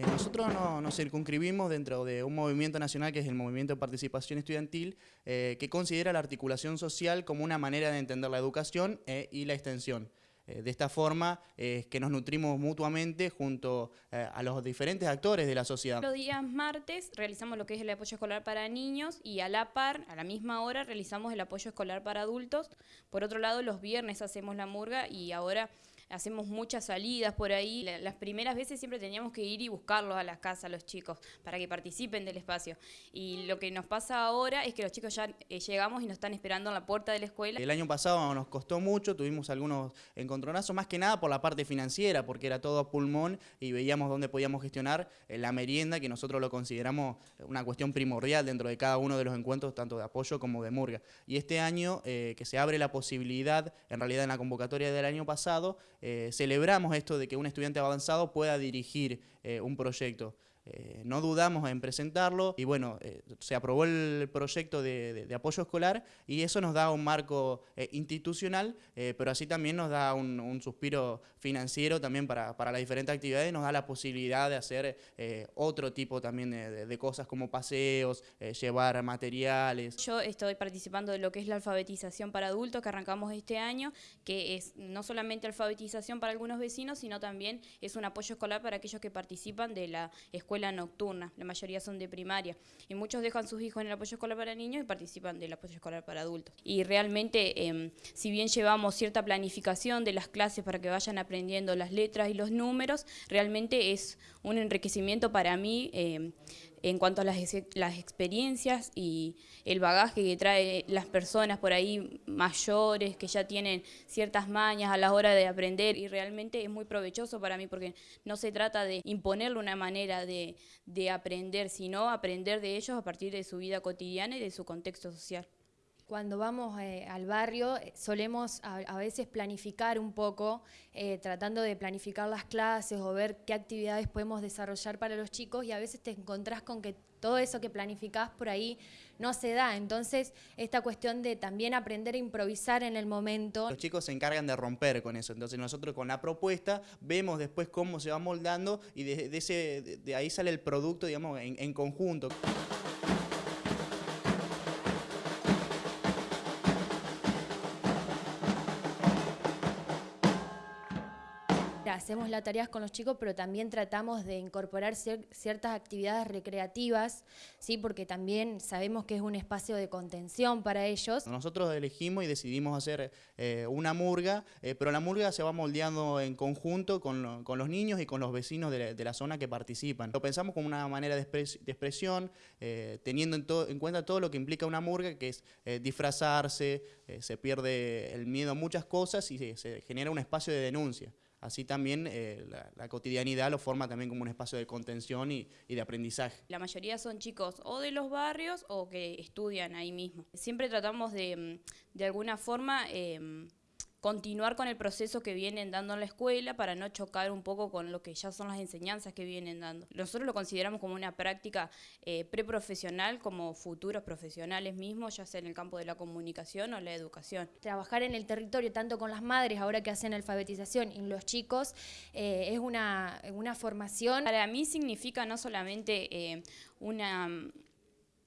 nosotros nos circunscribimos dentro de un movimiento nacional que es el Movimiento de Participación Estudiantil, eh, que considera la articulación social como una manera de entender la educación eh, y la extensión. de esta forma es que nos nutrimos mutuamente junto a los diferentes actores de la sociedad. Los días martes realizamos lo que es el apoyo escolar para niños y a la par, a la misma hora, realizamos el apoyo escolar para adultos. Por otro lado, los viernes hacemos la murga y ahora hacemos muchas salidas por ahí. Las primeras veces siempre teníamos que ir y buscarlos a las casas, los chicos, para que participen del espacio. Y lo que nos pasa ahora es que los chicos ya eh, llegamos y nos están esperando en la puerta de la escuela. El año pasado nos costó mucho, tuvimos algunos encontronazos, más que nada por la parte financiera, porque era todo a pulmón y veíamos dónde podíamos gestionar eh, la merienda, que nosotros lo consideramos una cuestión primordial dentro de cada uno de los encuentros, tanto de apoyo como de murga. Y este año eh, que se abre la posibilidad, en realidad en la convocatoria del año pasado, celebramos esto de que un estudiante avanzado pueda dirigir eh, un proyecto. Eh, no dudamos en presentarlo y bueno, eh, se aprobó el proyecto de, apoyo escolar y eso nos da un marco eh, institucional, pero así también nos da un, suspiro financiero también para, para, las diferentes actividades, nos da la posibilidad de hacer otro tipo también de, cosas como paseos, llevar materiales. Yo estoy participando de lo que es la alfabetización para adultos que arrancamos este año, que es no solamente alfabetización para algunos vecinos, sino también es un apoyo escolar para aquellos que participan de la escuela escuela nocturna, la mayoría son de primaria, y muchos dejan sus hijos en el apoyo escolar para niños y participan del apoyo escolar para adultos. Y realmente, em, si bien llevamos cierta planificación de las clases para que vayan aprendiendo las letras y los números, realmente es un enriquecimiento para mí em, en cuanto a las, las experiencias y el bagaje que trae las personas por ahí mayores que ya tienen ciertas mañas a la hora de aprender y realmente es muy provechoso para mí porque no se trata de imponerle una manera de, de aprender, sino aprender de ellos a partir de su vida cotidiana y de su contexto social. Cuando vamos eh, al barrio eh, solemos a, veces planificar un poco, eh, tratando de planificar las clases o ver qué actividades podemos desarrollar para los chicos y a veces te encontrás con que todo eso que planificás por ahí no se da. Entonces, esta cuestión de también aprender a improvisar en el momento. Los chicos se encargan de romper con eso. Entonces, nosotros con la propuesta vemos después cómo se va moldando y de, ese, de ahí sale el producto, digamos, en conjunto. Hacemos las tareas con los chicos, pero también tratamos de incorporar ciertas actividades recreativas, ¿sí? porque también sabemos que es un espacio de contención para ellos. Nosotros elegimos y decidimos hacer eh, una murga, eh, pero la murga se va moldeando en conjunto con, los niños y con los vecinos de la, zona que participan. Lo pensamos como una manera de, expresión, eh, teniendo en, cuenta todo lo que implica una murga, que es disfrazarse, se pierde el miedo a muchas cosas y se genera un espacio de denuncia. Así también eh, la, cotidianidad lo forma también como un espacio de contención y, de aprendizaje. La mayoría son chicos o de los barrios o que estudian ahí mismo. Siempre tratamos de, mm, de alguna forma... Eh, continuar con el proceso que vienen dando en la escuela para no chocar un poco con lo que ya son las enseñanzas que vienen dando. Nosotros lo consideramos como una práctica eh, preprofesional, como futuros profesionales mismos, ya sea en el campo de la comunicación o la educación. Trabajar en el territorio, tanto con las madres, ahora que hacen alfabetización, y los chicos, eh, es una, una, formación. Para mí significa no solamente eh, una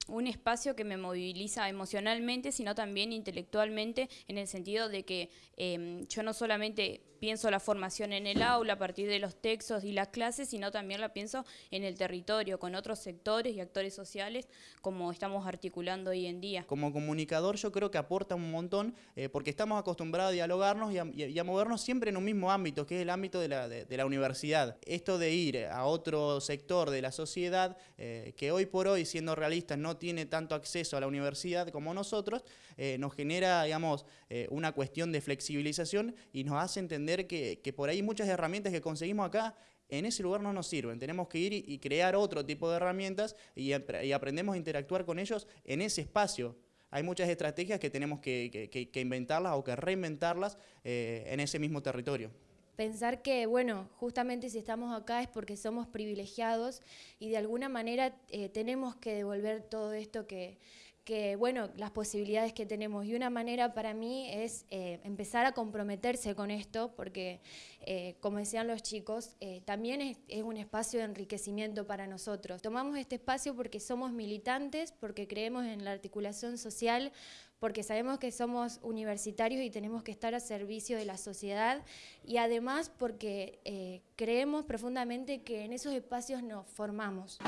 un espacio que me moviliza emocionalmente, sino también intelectualmente, en el sentido de que em, yo no solamente pienso la formación en el aula a partir de los textos y las clases, sino también la pienso en el territorio, con otros sectores y actores sociales, como estamos articulando hoy en día. Como comunicador yo creo que aporta un montón, eh, porque estamos acostumbrados a dialogarnos y a, movernos siempre en un mismo ámbito, que es el ámbito de la, universidad. Esto de ir a otro sector de la sociedad, eh, que hoy por hoy, siendo realistas, no tiene tanto acceso a la universidad como nosotros, eh, nos genera, digamos, una cuestión de flexibilización y nos hace entender que, por ahí muchas herramientas que conseguimos acá en ese lugar no nos sirven. Tenemos que ir y, crear otro tipo de herramientas y, aprendemos a interactuar con ellos en ese espacio. Hay muchas estrategias que tenemos que, inventarlas o que reinventarlas eh, en ese mismo territorio. Pensar que, bueno, justamente si estamos acá es porque somos privilegiados y de alguna manera eh, tenemos que devolver todo esto que, que, bueno, las posibilidades que tenemos. Y una manera para mí es eh, empezar a comprometerse con esto, porque, eh, como decían los chicos, eh, también es, es, un espacio de enriquecimiento para nosotros. Tomamos este espacio porque somos militantes, porque creemos en la articulación social, porque sabemos que somos universitarios y tenemos que estar a servicio de la sociedad, y además porque creemos profundamente que en esos espacios nos formamos.